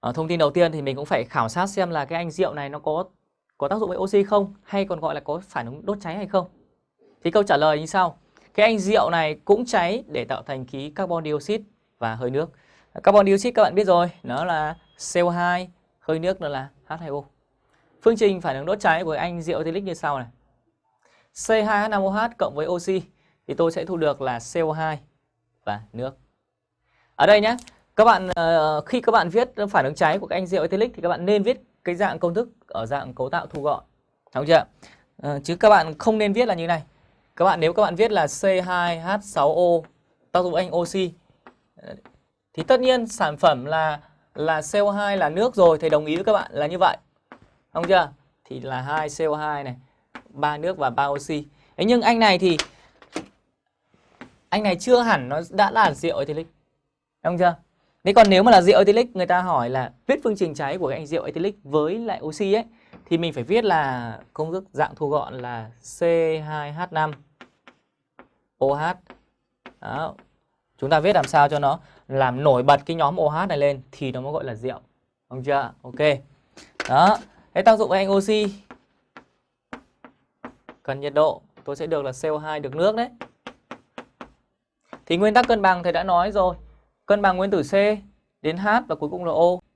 À, thông tin đầu tiên thì mình cũng phải khảo sát xem là cái anh rượu này nó có có tác dụng với oxy không hay còn gọi là có phản ứng đốt cháy hay không. Thì câu trả lời như sau. Cái anh rượu này cũng cháy để tạo thành khí carbon dioxide và hơi nước. Carbon dioxide các bạn biết rồi, nó là CO2, hơi nước nó là H2O. Phương trình phản ứng đốt cháy của anh rượu ethylic như sau này. C2H5OH cộng với oxy thì tôi sẽ thu được là CO2 và nước. Ở đây nhé, các bạn ờ, khi các bạn viết phản ứng cháy của các anh rượu ethylic thì các bạn nên viết cái dạng công thức ở dạng cấu tạo thu gọn. Đúng chưa? Ờ, chứ các bạn không nên viết là như này. Các bạn nếu các bạn viết là C2H6O tác dụng anh oxy ờ, thì tất nhiên sản phẩm là là CO2 là nước rồi thầy đồng ý với các bạn là như vậy. Không chưa? Thì là hai CO2 này, ba nước và ba oxy. Thế nhưng anh này thì anh này chưa hẳn nó đã là rượu ethylic. Đúng chưa? Thế còn nếu mà là rượu ethylic người ta hỏi là viết phương trình cháy của cái anh rượu ethylic với lại oxy ấy, thì mình phải viết là công thức dạng thu gọn là C2H5 OH. Đó. Chúng ta viết làm sao cho nó làm nổi bật cái nhóm OH này lên thì nó mới gọi là rượu. Không chưa? Ok. Đó. Thế tác dụng của anh oxy cần nhiệt độ tôi sẽ được là CO2 được nước đấy. Thì nguyên tắc cân bằng thầy đã nói rồi. Cân bằng nguyên tử C đến H và cuối cùng là O.